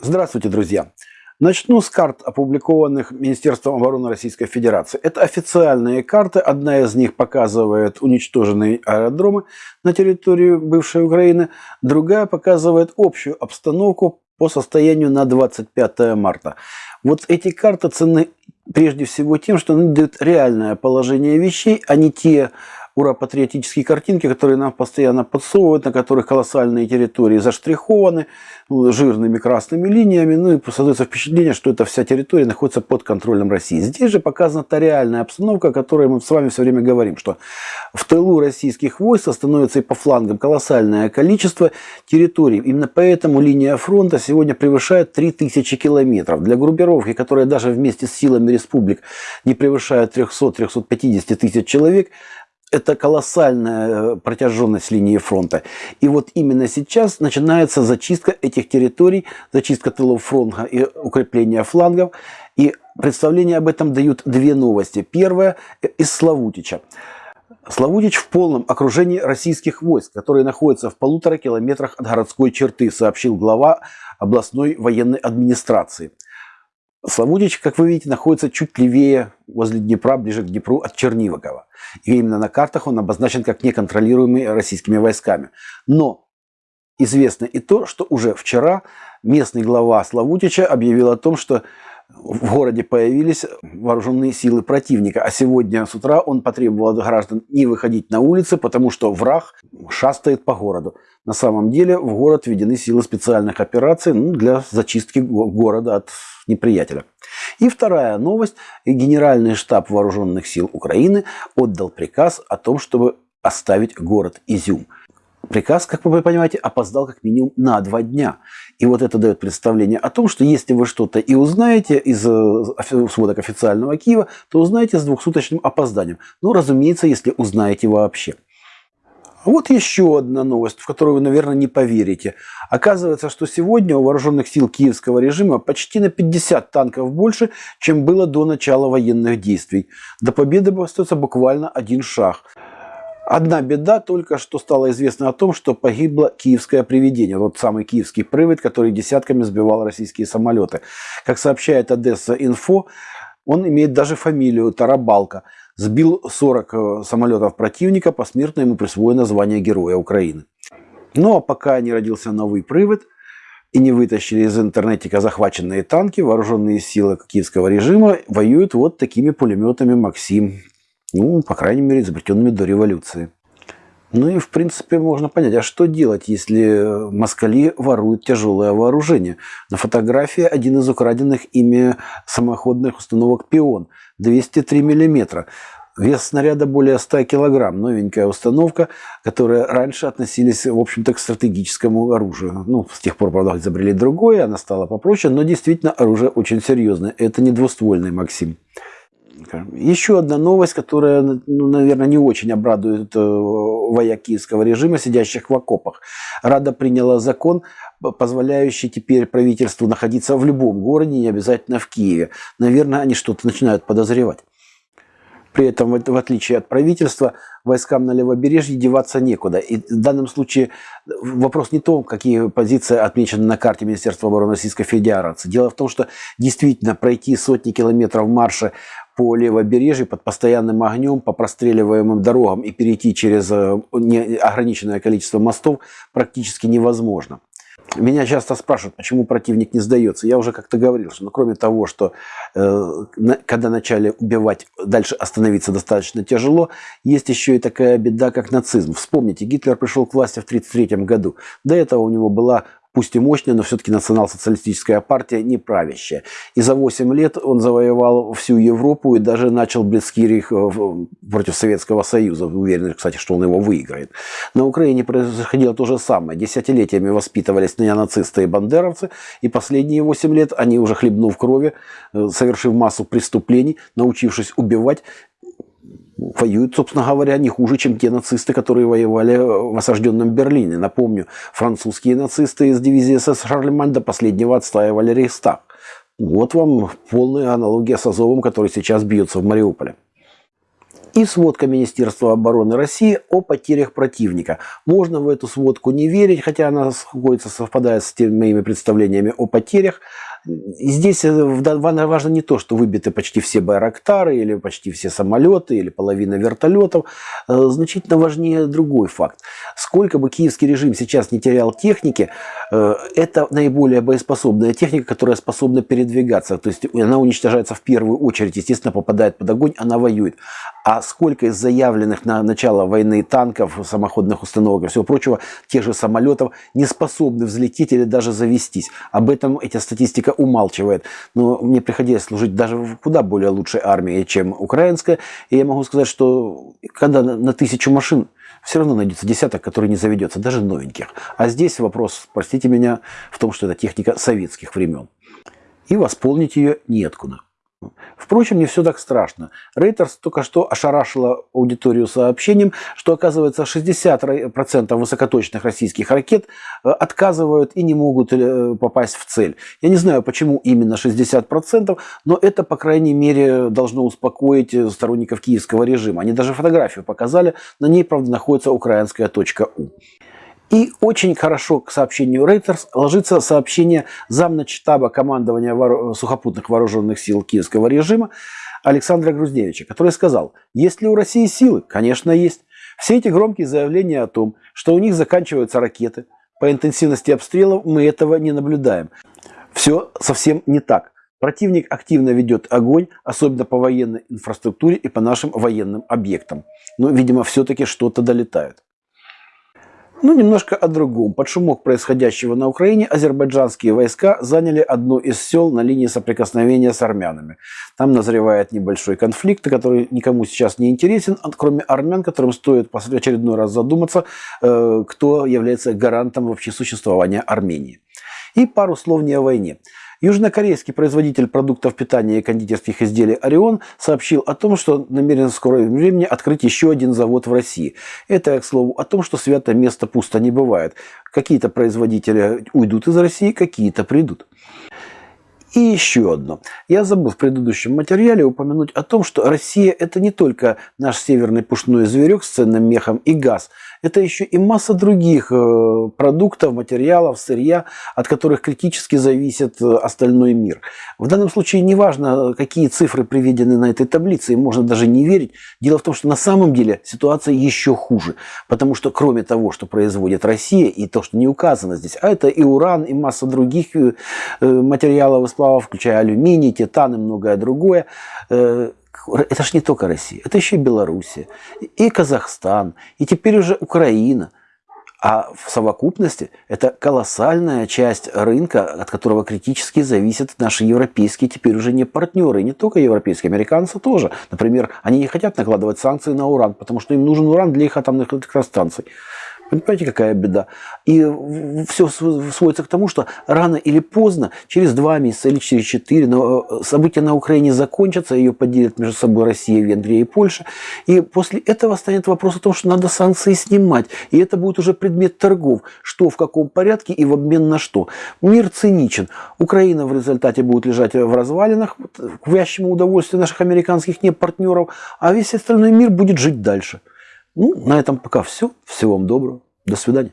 Здравствуйте, друзья! Начну с карт, опубликованных Министерством обороны Российской Федерации. Это официальные карты. Одна из них показывает уничтоженные аэродромы на территории бывшей Украины. Другая показывает общую обстановку по состоянию на 25 марта. Вот эти карты ценны прежде всего тем, что они дают реальное положение вещей, а не те ура-патриотические картинки, которые нам постоянно подсовывают, на которых колоссальные территории заштрихованы ну, жирными красными линиями, ну и создается впечатление, что эта вся территория находится под контролем России. Здесь же показана та реальная обстановка, о которой мы с вами все время говорим, что в тылу российских войск становится и по флангам колоссальное количество территорий. Именно поэтому линия фронта сегодня превышает 3000 километров. Для группировки, которая даже вместе с силами республик не превышает 300-350 тысяч человек, это колоссальная э, протяженность линии фронта. И вот именно сейчас начинается зачистка этих территорий, зачистка тылов фронта и укрепление флангов. И представление об этом дают две новости. Первая из Славутича. Славутич в полном окружении российских войск, которые находятся в полутора километрах от городской черты, сообщил глава областной военной администрации. Славутич, как вы видите, находится чуть левее, возле Днепра, ближе к Днепру от Чернивогова. И именно на картах он обозначен как неконтролируемый российскими войсками. Но известно и то, что уже вчера местный глава Славутича объявил о том, что в городе появились вооруженные силы противника. А сегодня с утра он потребовал от граждан не выходить на улицы, потому что враг шастает по городу. На самом деле в город введены силы специальных операций ну, для зачистки города от неприятеля. И вторая новость. Генеральный штаб Вооруженных сил Украины отдал приказ о том, чтобы оставить город Изюм. Приказ, как вы понимаете, опоздал как минимум на два дня. И вот это дает представление о том, что если вы что-то и узнаете из э, сводок официального Киева, то узнаете с двухсуточным опозданием. Ну, разумеется, если узнаете вообще. Вот еще одна новость, в которую вы, наверное, не поверите. Оказывается, что сегодня у вооруженных сил киевского режима почти на 50 танков больше, чем было до начала военных действий. До победы остается буквально один шаг. Одна беда только что стало известно о том, что погибло киевское привидение, тот самый киевский привод, который десятками сбивал российские самолеты. Как сообщает Одесса Инфо, он имеет даже фамилию Тарабалка. Сбил 40 э, самолетов противника, посмертно ему присвоено звание Героя Украины. Ну а пока не родился новый привод и не вытащили из интернетика захваченные танки, вооруженные силы киевского режима воюют вот такими пулеметами «Максим» Ну, по крайней мере, изобретенными до революции. Ну и, в принципе, можно понять, а что делать, если москали воруют тяжелое вооружение? На фотографии один из украденных ими самоходных установок «Пион» 203 мм. Вес снаряда более 100 килограмм. Новенькая установка, которая раньше относились, в общем-то, к стратегическому оружию. Ну, с тех пор, правда, изобрели другое, она стала попроще, но действительно оружие очень серьезное. Это не двуствольный «Максим». Еще одна новость, которая, ну, наверное, не очень обрадует э, вояк киевского режима, сидящих в окопах. Рада приняла закон, позволяющий теперь правительству находиться в любом городе, не обязательно в Киеве. Наверное, они что-то начинают подозревать. При этом, в отличие от правительства, войскам на левобережье деваться некуда. И в данном случае вопрос не в том, какие позиции отмечены на карте Министерства обороны Российской Федерации. Дело в том, что действительно пройти сотни километров марша по левобережью под постоянным огнем, по простреливаемым дорогам и перейти через э, неограниченное количество мостов практически невозможно. Меня часто спрашивают, почему противник не сдается. Я уже как-то говорил, что ну, кроме того, что э, на, когда начали убивать, дальше остановиться достаточно тяжело, есть еще и такая беда, как нацизм. Вспомните, Гитлер пришел к власти в 1933 году. До этого у него была пусть и мощная, но все-таки национал-социалистическая партия не правящая. И за 8 лет он завоевал всю Европу и даже начал Блицкирих э, против Советского Союза. Уверен, кстати, что он его выиграет. На Украине происходило то же самое. Десятилетиями воспитывались неонацисты и бандеровцы, и последние 8 лет они уже хлебнув крови, э, совершив массу преступлений, научившись убивать, воюют, собственно говоря, не хуже, чем те нацисты, которые воевали в осажденном Берлине. Напомню, французские нацисты из дивизии СС Шарлемань до последнего отстаивали Рейхстаг. Вот вам полная аналогия с Азовом, который сейчас бьется в Мариуполе. и сводка Министерства обороны России о потерях противника. Можно в эту сводку не верить, хотя она совпадает с теми моими представлениями о потерях. Здесь э, важно не то, что выбиты почти все байрактары, или почти все самолеты, или половина вертолетов. Э, значительно важнее другой факт. Сколько бы киевский режим сейчас не терял техники, э, это наиболее боеспособная техника, которая способна передвигаться. То есть она уничтожается в первую очередь, естественно, попадает под огонь, она воюет. А сколько из заявленных на начало войны танков, самоходных установок и всего прочего, тех же самолетов не способны взлететь или даже завестись. Об этом эта статистика умалчивает. Но мне приходилось служить даже в куда более лучшей армии, чем украинская. И я могу сказать, что когда на тысячу машин все равно найдется десяток, который не заведется, даже новеньких. А здесь вопрос, простите меня, в том, что это техника советских времен. И восполнить ее неоткуда. Впрочем, не все так страшно. Рейтерс только что ошарашила аудиторию сообщением, что оказывается 60% высокоточных российских ракет э, отказывают и не могут э, попасть в цель. Я не знаю, почему именно 60%, но это, по крайней мере, должно успокоить э, сторонников киевского режима. Они даже фотографию показали, на ней, правда, находится украинская точка У. И очень хорошо к сообщению Reuters ложится сообщение замначтаба командования сухопутных вооруженных сил киевского режима Александра Грузневича, который сказал, есть ли у России силы? Конечно, есть. Все эти громкие заявления о том, что у них заканчиваются ракеты, по интенсивности обстрелов мы этого не наблюдаем. Все совсем не так. Противник активно ведет огонь, особенно по военной инфраструктуре и по нашим военным объектам. Но, видимо, все-таки что-то долетает. Ну, немножко о другом. Под шумок происходящего на Украине азербайджанские войска заняли одно из сел на линии соприкосновения с армянами. Там назревает небольшой конфликт, который никому сейчас не интересен, кроме армян, которым стоит в очередной раз задуматься, э, кто является гарантом вообще существования Армении. И пару слов не о войне. Южнокорейский производитель продуктов питания и кондитерских изделий «Орион» сообщил о том, что намерен в скором времени открыть еще один завод в России. Это, к слову, о том, что свято место пусто не бывает. Какие-то производители уйдут из России, какие-то придут. И еще одно. Я забыл в предыдущем материале упомянуть о том, что Россия – это не только наш северный пушной зверек с ценным мехом и газ – это еще и масса других э, продуктов, материалов, сырья, от которых критически зависит э, остальной мир. В данном случае не важно, какие цифры приведены на этой таблице, и можно даже не верить. Дело в том, что на самом деле ситуация еще хуже, потому что кроме того, что производит Россия, и то, что не указано здесь, а это и уран, и масса других э, материалов и сплавов, включая алюминий, титан и многое другое, это же не только Россия, это еще и Белоруссия, и Казахстан, и теперь уже Украина. А в совокупности это колоссальная часть рынка, от которого критически зависят наши европейские теперь уже не партнеры, не только европейские, американцы тоже. Например, они не хотят накладывать санкции на уран, потому что им нужен уран для их атомных электростанций. Понимаете, какая беда? И все сводится к тому, что рано или поздно, через два месяца или через четыре, э, события на Украине закончатся, ее поделят между собой Россия, Венгрия и Польша. И после этого станет вопрос о том, что надо санкции снимать. И это будет уже предмет торгов. Что, в каком порядке и в обмен на что. Мир циничен. Украина в результате будет лежать в развалинах, к вящему удовольствию наших американских не партнеров, а весь остальной мир будет жить дальше. Ну, на этом пока все. Всего вам доброго. До свидания.